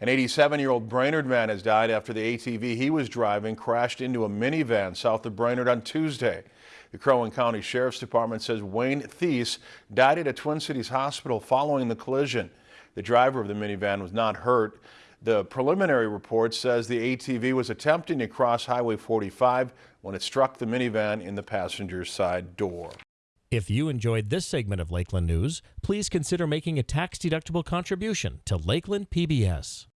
An 87-year-old Brainerd man has died after the ATV he was driving crashed into a minivan south of Brainerd on Tuesday. The Crow County Sheriff's Department says Wayne Thies died at a Twin Cities hospital following the collision. The driver of the minivan was not hurt. The preliminary report says the ATV was attempting to cross Highway 45 when it struck the minivan in the passenger side door. If you enjoyed this segment of Lakeland News, please consider making a tax-deductible contribution to Lakeland PBS.